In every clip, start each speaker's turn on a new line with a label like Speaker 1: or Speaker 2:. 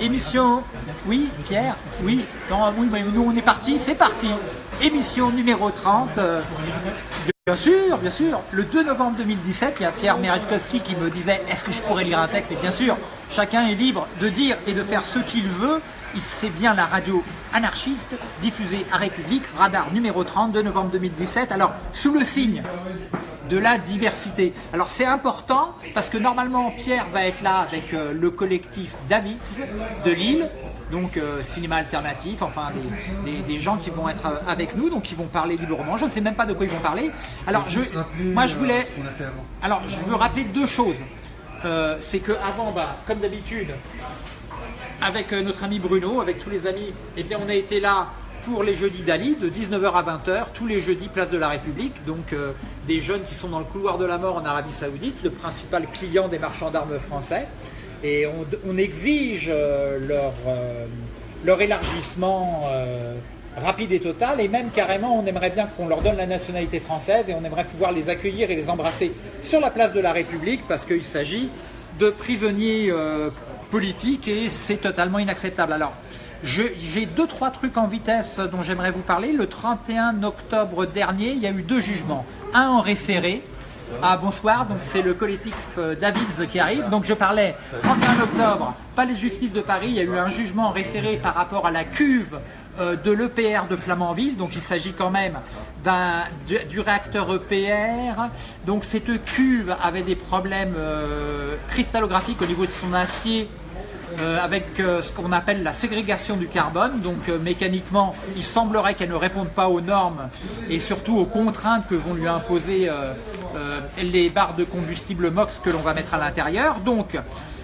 Speaker 1: Émission, oui, Pierre, oui, nous on est parti, c'est parti. Émission numéro 30. euh, bien sûr, bien sûr. Le 2 novembre 2017, il y a Pierre Merezkowski qui me disait est-ce que je pourrais lire un texte? Mais bien sûr, chacun est libre de dire et de faire ce qu'il veut. C'est bien la radio anarchiste diffusée à République, radar numéro 30, 2 novembre 2017. Alors, sous le signe de la diversité. Alors c'est important parce que normalement Pierre va être là avec euh, le collectif Davids de Lille, donc euh, cinéma alternatif, enfin des, des- gens qui vont être euh, avec nous, donc qui vont parler librement. Je ne sais même pas de quoi ils vont parler. Alors je, moi je voulais, alors je veux rappeler deux choses. C'est que avant, bah, comme d'habitude, avec notre ami Bruno, avec tous les amis, eh bien on a été là pour les jeudis d'Ali, de 19h à 20h, tous les jeudis place de la République, donc euh, des jeunes qui sont dans le couloir de la mort en Arabie Saoudite, le principal client des marchands d'armes français, et on, exige euh, leur, euh, leur élargissement rapide et total, et même carrément on aimerait bien qu'on leur donne la nationalité française, et on aimerait pouvoir les accueillir et les embrasser sur la place de la République, parce qu'il s'agit de prisonniers politiques et c'est totalement inacceptable. Alors, j'ai deux, trois trucs en vitesse dont j'aimerais vous parler. Le 31 octobre dernier, il y a eu deux jugements. Un en référé. Ah bonsoir, donc c'est le collectif euh, Davids qui arrive. Donc je parlais 31 octobre, palais de justice de Paris, il y a eu un jugement en référé par rapport à la cuve euh, de l'EPR de Flamanville. Donc il s'agit quand même du, réacteur EPR. Donc cette cuve avait des problèmes euh, cristallographiques au niveau de son acier avec euh, ce qu'on appelle la ségrégation du carbone. Donc euh, mécaniquement, il semblerait qu'elle ne réponde pas aux normes et surtout aux contraintes que vont lui imposer euh, euh, les barres de combustible MOX que l'on va mettre à l'intérieur. Donc,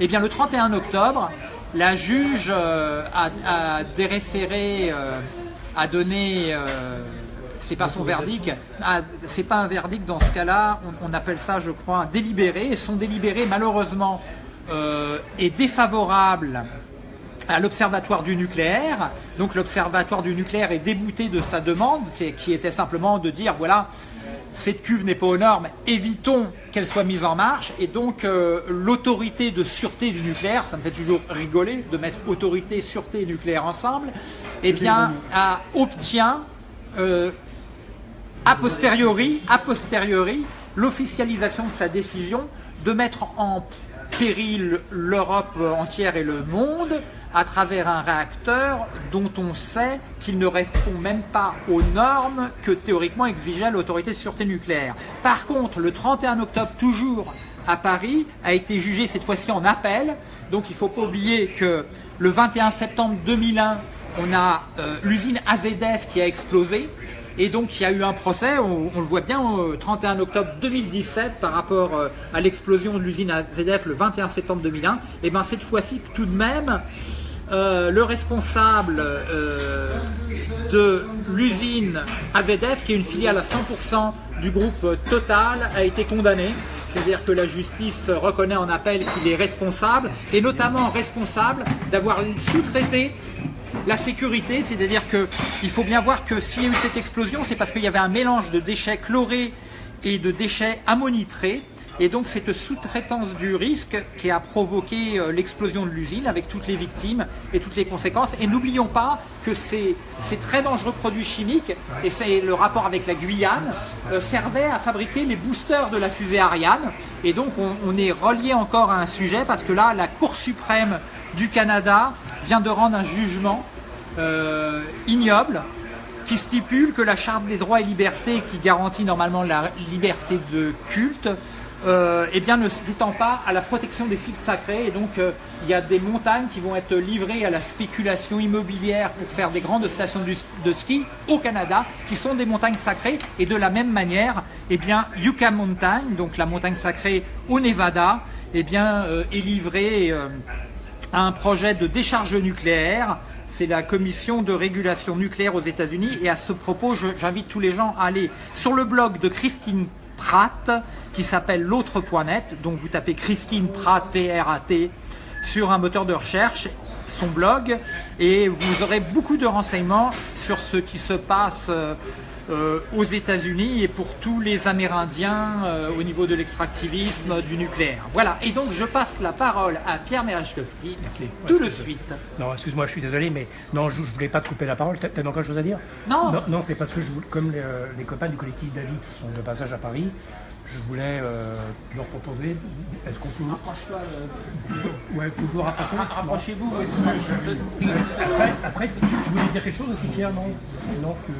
Speaker 1: eh bien, le 31 octobre, la juge euh, a, déréféré, euh, a donné... euh, c'est pas son verdict, c'est pas un verdict dans ce cas-là, on, appelle ça je crois délibéré, et son délibéré malheureusement euh, est défavorable à l'Observatoire du nucléaire. Donc l'Observatoire du nucléaire est débouté de sa demande, qui était simplement de dire voilà, cette cuve n'est pas aux normes, évitons qu'elle soit mise en marche. Et donc euh, l'autorité de sûreté du nucléaire, ça me fait toujours rigoler de mettre autorité, sûreté et nucléaire ensemble, eh bien a- obtient euh, a posteriori, a posteriori, l'officialisation de sa décision de mettre en péril l'Europe entière et le monde à travers un réacteur dont on sait qu'il ne répond même pas aux normes que théoriquement exigeait l'autorité de sûreté nucléaire. Par contre, le 31 octobre, toujours à Paris, a été jugé cette fois-ci en appel. Donc il ne faut pas oublier que le 21 septembre 2001, on a euh, l'usine AZF qui a explosé. Et donc il y a eu un procès, on, le voit bien, au 31 octobre 2017 par rapport euh, à l'explosion de l'usine AZF le 21 septembre 2001. Et bien cette fois-ci, tout de même, euh, le responsable euh, de l'usine AZF, qui est une filiale à 100% du groupe Total, a été condamné. C'est-à-dire que la justice reconnaît en appel qu'il est responsable, et notamment responsable d'avoir sous-traité la sécurité, c'est-à-dire qu'il faut bien voir que s'il y a eu cette explosion, c'est parce qu'il y avait un mélange de déchets chlorés et de déchets ammonitrés. Et donc cette sous-traitance du risque qui a provoqué euh, l'explosion de l'usine avec toutes les victimes et toutes les conséquences. Et n'oublions pas que ces, ces très dangereux produits chimiques, et c'est le rapport avec la Guyane, euh, servaient à fabriquer les boosters de la fusée Ariane. Et donc on, on est relié encore à un sujet parce que là, la Cour suprême du Canada vient de rendre un jugement euh, ignoble qui stipule que la charte des droits et libertés qui garantit normalement la liberté de culte euh, eh bien, ne s'étend pas à la protection des sites sacrés. Et donc euh, il y a des montagnes qui vont être livrées à la spéculation immobilière pour faire des grandes stations de ski au Canada qui sont des montagnes sacrées. Et de la même manière eh bien, Yucca Mountain, donc la montagne sacrée au Nevada eh bien, est livrée un projet de décharge nucléaire. C'est la commission de régulation nucléaire aux États-Unis. Et à ce propos, j'invite tous les gens à aller sur le blog de Christine Pratt, qui s'appelle l'autre.net. Donc vous tapez Christine Pratt, T-R-A-T, sur un moteur de recherche. son blog et vous aurez beaucoup de renseignements sur ce qui se passe euh, euh, aux États-Unis et pour tous les Amérindiens euh, au niveau de l'extractivisme du nucléaire. Voilà, et donc je passe la parole à Pierre Merachkowski tout de suite.
Speaker 2: Non, excuse-moi, je suis désolé, mais non, je ne voulais pas te couper la parole. T'as encore quelque chose à dire?
Speaker 1: Non
Speaker 2: Non, c'est parce que je, comme les, les, copains du collectif David sont de passage à Paris, je voulais euh, leur proposer. Est-ce qu'on peut.
Speaker 1: Rapproche-toi.
Speaker 2: Euh... Ouais, toujours rapprocher.
Speaker 1: Rapprochez-vous.
Speaker 2: Après, après tu, tu, voulais dire quelque chose aussi, Pierre? Non Non, que.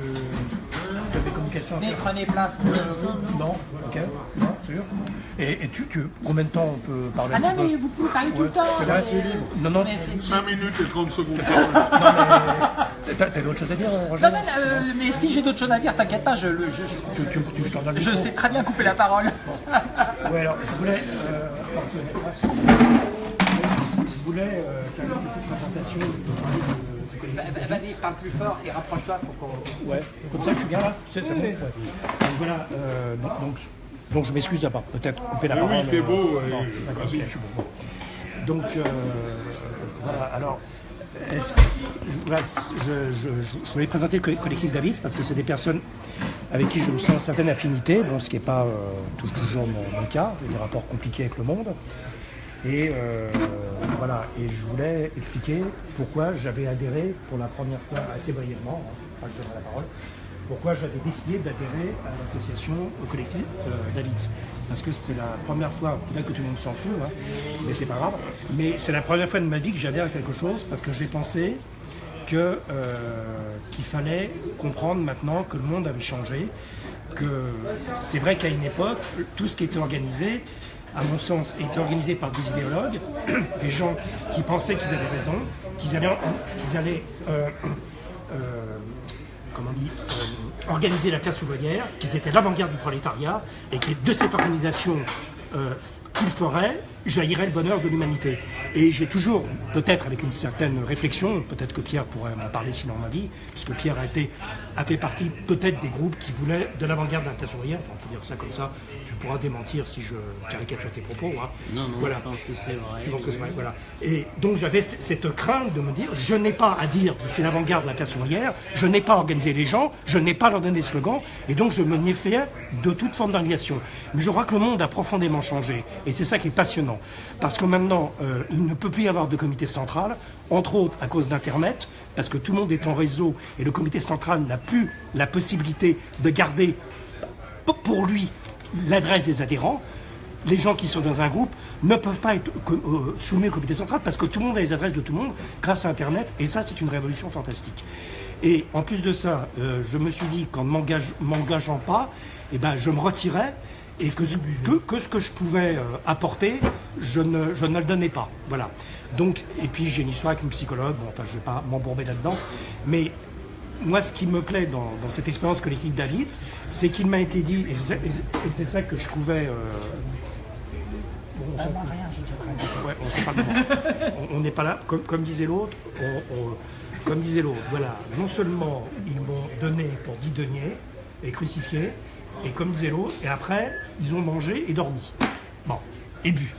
Speaker 1: Mais prenez place.
Speaker 2: Non, ok, non, sûr. Et, et tu, tu, combien de temps on peut parler
Speaker 1: Ah non, mais vous pouvez parler tout le temps.
Speaker 2: C'est vrai, tu es libre. Non, non.
Speaker 3: 5 minutes et 30 secondes.
Speaker 2: non, mais. T'as d'autres choses à dire, Roger
Speaker 1: Non, non, euh, mais si j'ai d'autres choses à dire, t'inquiète pas, je, je, je,
Speaker 2: tu, tu, tu, je, donne
Speaker 1: je sais très bien couper la parole.
Speaker 2: Oui, alors je voulais. Euh, je voulais euh, faire une petite présentation de,
Speaker 1: Vas-y, parle plus fort et rapproche-toi pour qu'on.
Speaker 2: Ouais, comme ça je suis bien là C'est bon ouais. Donc voilà, euh, donc, donc je m'excuse d'avoir peut-être coupé la
Speaker 3: Mais
Speaker 2: parole.
Speaker 3: oui, t'es beau,
Speaker 2: euh,
Speaker 3: euh,
Speaker 2: d'accord,
Speaker 3: vas-y.
Speaker 2: ok, je suis beau. Donc euh, voilà, alors. est-ce- je, voilà, je, je, je- je voulais présenter le co- collectif David parce que c'est des personnes avec qui je me sens une certaine affinité, bon, ce qui n'est pas euh, toujours mon, mon cas, j'ai des rapports compliqués avec le monde. Et euh, voilà, et je voulais expliquer pourquoi j'avais adhéré pour la première fois, assez brièvement, hein, je donnerai la parole, pourquoi j'avais décidé d'adhérer à l'association, au collectif euh. Parce que c'était la première fois, peut-être que tout le monde s'en fout, hein, mais c'est pas grave, mais c'est la première fois de ma vie que j'adhère à quelque chose parce que j'ai pensé euh, qu'il fallait comprendre maintenant que le monde avait changé, que c'est vrai qu'à une époque, tout ce qui était organisé, à mon sens, était organisé par des idéologues, des gens qui pensaient qu'ils avaient raison, qu'ils allaient, allaient organiser la classe ouvrière, qu'ils étaient l'avant-garde du prolétariat, et que de cette organisation euh, qu'ils feraient, jaillirait le bonheur de l'humanité. Et j'ai toujours, peut-être avec une certaine réflexion, peut-être que Pierre pourrait m'en parler sinon ma vie, puisque Pierre a, été, a fait partie peut-être des groupes qui voulaient de l'avant-garde de la classe ouvrière, on peut dire ça comme ça, tu pourras démentir si je caricature tes propos. hein.
Speaker 4: Non, non,
Speaker 2: voilà.
Speaker 4: je pense que c'est vrai.
Speaker 2: Je pense que c'est vrai, voilà. Et donc j'avais cette crainte de me dire, je n'ai pas à dire, je suis l'avant-garde de la classe ouvrière, je n'ai pas à organiser les gens, je n'ai pas à leur donner des slogans, et donc je me méfiais de toute forme d'organisation. Mais je crois que le monde a profondément changé, et c'est ça qui est passionnant. Parce que maintenant, euh, il ne peut plus y avoir de comité central, entre autres à cause d'Internet, parce que tout le monde est en réseau, et le comité central n'a plus la possibilité de garder pour lui l'adresse des adhérents. Les gens qui sont dans un groupe ne peuvent pas être euh, soumis au comité central parce que tout le monde a les adresses de tout le monde grâce à Internet et ça c'est une révolution fantastique. Et en plus de ça, euh, je me suis dit qu'en ne m'engage- m'engageant pas, eh ben, je me retirais et que, ce- que, que ce que je pouvais euh, apporter, je ne, je ne le donnais pas. Voilà. Donc, et puis j'ai une histoire avec une psychologue, bon, enfin je ne vais pas m'embourber là-dedans, mais moi, ce qui me plaît dans, dans cette expérience collective David, c'est qu'il m'a été dit, et c'est ça que je trouvais. euh, bon, on. Ouais, on sait pas comment. On- On n'est pas là. Comme, comme disait l'autre, comme disait l'autre, voilà. Non seulement ils m'ont donné pour 10 deniers et crucifié, et comme disait l'autre, et après ils ont mangé et dormi. Bon, et bu.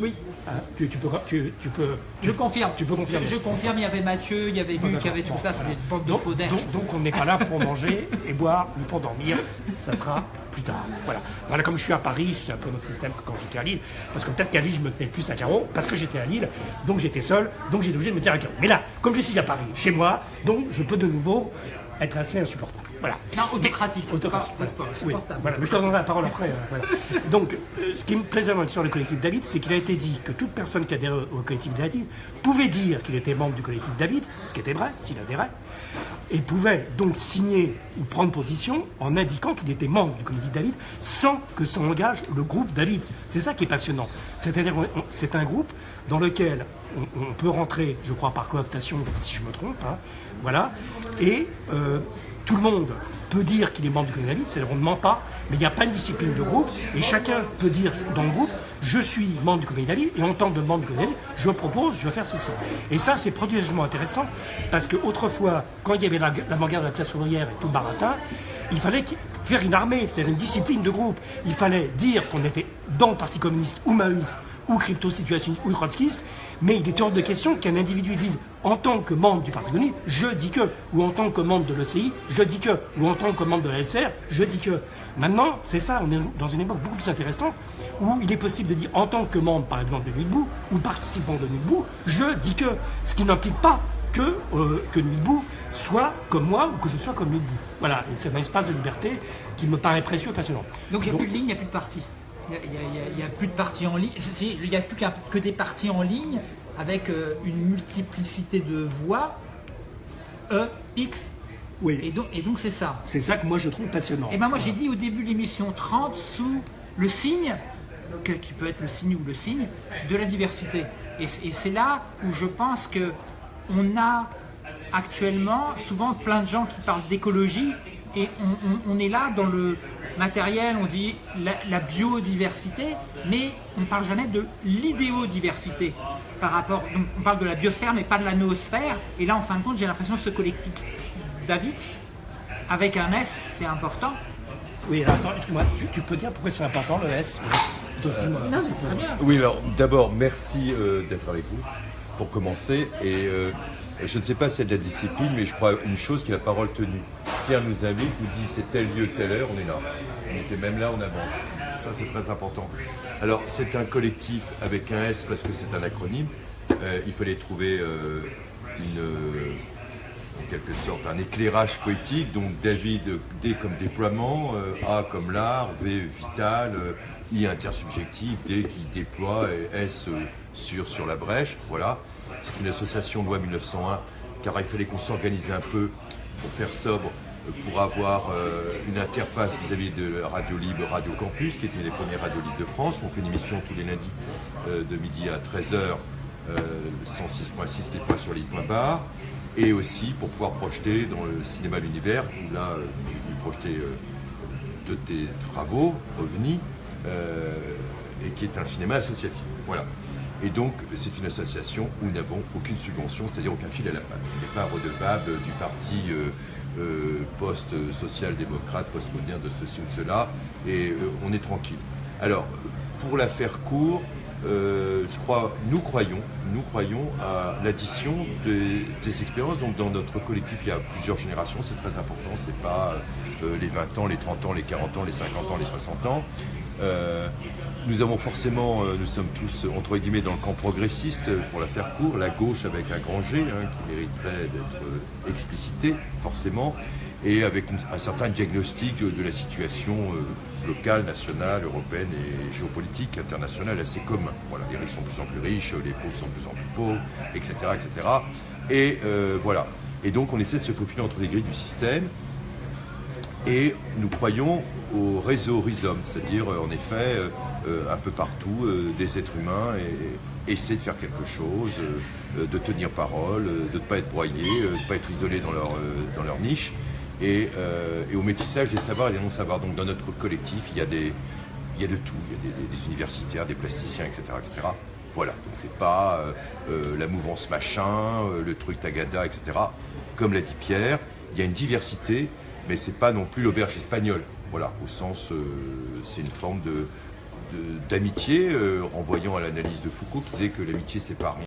Speaker 1: Oui,
Speaker 2: Hein, tu, tu peux, tu, tu peux.
Speaker 1: je confirme.
Speaker 2: Tu peux confirmer.
Speaker 1: Je, je confirme, il y avait Mathieu, il y avait Luc, il y avait tout ça, c'est des bandes de
Speaker 2: Donc,
Speaker 1: faux
Speaker 2: donc- donc on n'est pas là pour manger et boire ni pour dormir, ça sera plus tard. Voilà. Voilà, comme je suis à Paris, c'est un peu notre système que quand j'étais à Lille. Parce que peut-être qu'à Lille, je me tenais plus à carreau, parce que j'étais à Lille, donc j'étais seul, donc j'ai obligé de me tenir à carreau. Mais là, comme je suis à Paris, chez moi, donc je peux de nouveau être assez insupportable. Voilà.
Speaker 1: Non, autocratique.
Speaker 2: Autocratique.
Speaker 1: Pas-
Speaker 2: voilà.
Speaker 1: pas- pas
Speaker 2: Oui,
Speaker 1: supportable.
Speaker 2: voilà. Mais je te donnerai la parole après. euh, voilà. Donc, euh, ce qui me plaisait dans l'histoire du collectif David, c'est qu'il a été dit que toute personne qui adhérait au collectif David pouvait dire qu'il était membre du collectif David, ce qui était vrai, s'il adhérait, et pouvait donc signer ou prendre position en indiquant qu'il était membre du collectif David sans que ça engage le groupe David. C'est ça qui est passionnant. C'est-à-dire, c'est un groupe dans lequel on, peut rentrer, je crois, par cooptation, si je me trompe, hein, voilà, et euh, tout le monde peut dire qu'il est membre du David, c'est-à-dire on ne ment pas, mais il n'y a pas de discipline de groupe, et chacun peut dire dans le groupe, je suis membre du comité David, et en tant que membre du comité je propose, je vais faire ceci. Et ça, c'est prodigieusement intéressant, parce qu'autrefois, quand il y avait la- l'avant-garde de la classe ouvrière et tout le baratin, il fallait faire une armée, c'est-à-dire une discipline de groupe. Il fallait dire qu'on était dans le Parti communiste ou maoïste ou crypto-situationniste ou trotskiste, mais il est hors de question qu'un individu dise en tant que membre du Parti communiste, je dis que, ou en tant que membre de l'OCI, je dis que, ou en tant que membre de la LCR, je dis que. Maintenant, c'est ça, on est dans une époque beaucoup plus intéressante où il est possible de dire en tant que membre, par exemple, de Nuit debout, ou participant de Nuit debout, je dis que, ce qui n'implique pas que, euh, que soit comme moi ou que je sois comme Nuit debout. Voilà, et c'est un espace de liberté qui me paraît précieux et passionnant.
Speaker 1: Donc il n'y a plus de ligne, il n'y a plus de parti. Il n'y a, plus de partis en ligne. Il n'y a plus que des partis en ligne avec euh, une multiplicité de voix. E, X.
Speaker 2: Oui.
Speaker 1: Et donc, et donc c'est ça.
Speaker 2: C'est ça que moi je trouve passionnant.
Speaker 1: Et ben moi j'ai dit au début de l'émission 30 sous le signe, que, qui peut être le signe ou le signe, de la diversité. Et, et c'est là où je pense que on a actuellement souvent plein de gens qui parlent d'écologie et on, est là dans le matériel, on dit la, biodiversité, mais on ne parle jamais de l'idéodiversité par rapport, donc on parle de la biosphère mais pas de la noosphère, et là en fin de compte j'ai l'impression que ce collectif David, avec un S, c'est important.
Speaker 2: Oui, alors attends, excuse-moi, tu, peux dire pourquoi c'est important le S?
Speaker 1: Non, c'est très bien.
Speaker 4: Oui, alors d'abord, merci euh, d'être avec vous pour commencer. Et euh, je ne sais pas y a de la discipline, mais je crois une chose qui est la parole tenue. Pierre nous invite, nous dit c'est tel lieu, telle heure, on est là. On était même là, on avance. Ça, c'est très important. Alors, c'est un collectif avec un S parce que c'est un acronyme. Euh, il fallait trouver euh, une, en quelque sorte un éclairage poétique. Donc, David, D comme déploiement, A comme l'art, V vital, I intersubjectif, D qui déploie, et S sur, sur la brèche. Voilà. C'est une association loi 1901, car il fallait qu'on s'organise un peu pour faire sobre, pour avoir euh, une interface vis-à-vis de Radio Libre, Radio Campus, qui est une des premières radios libres de France. On fait une émission tous les lundis euh, de midi à 13h, euh, 106.6 les points sur les points barres. Et aussi pour pouvoir projeter dans le cinéma L'Univers, où là, nous projeter de tes travaux, OVNI, et qui est un cinéma associatif. Voilà. Et donc, c'est une association où nous n'avons aucune subvention, c'est-à-dire aucun fil à la patte. On n'est pas redevable du parti euh, euh, post-social-démocrate, post-moderne de ceci ou de cela, et euh, on est tranquille. Alors, pour la faire court, je crois, nous croyons, nous croyons à l'addition des, expériences. Donc dans notre collectif, il y a plusieurs générations, c'est très important. C'est pas les 20 ans, les 30 ans, les 40 ans, les 50 ans, les 60 ans. Nous avons forcément, euh, nous sommes tous entre guillemets dans le camp progressiste, pour la faire court, la gauche avec un grand G, hein, qui mériterait d'être euh, explicité forcément, et avec un certain diagnostic de la situation euh, locale, nationale, européenne et géopolitique, internationale assez commun. Voilà, les riches sont de plus en plus riches, les pauvres sont de plus en plus pauvres, etc. etc. Et voilà. Et donc on essaie de se faufiler entre les grilles du système. Et nous croyons au réseau rhizome, c'est-à-dire en effet euh, un peu partout euh, des êtres humains et, essayer de faire quelque chose, euh, de tenir parole, de ne pas être broyés, de ne pas être isolés dans leur, dans leur niche. Et, au métissage des savoirs et des non-savoirs. Donc dans notre collectif, il y a, des, il y a de tout. Il y a des, universitaires, des plasticiens, etc. etc. Voilà, donc c'est pas la mouvance machin, le truc tagada, etc. Comme l'a dit Pierre, il y a une diversité, mais c'est pas non plus l'auberge espagnole. Voilà, au sens, c'est une forme de, d'amitié, euh, renvoyant à l'analyse de Foucault qui disait que l'amitié c'est parmi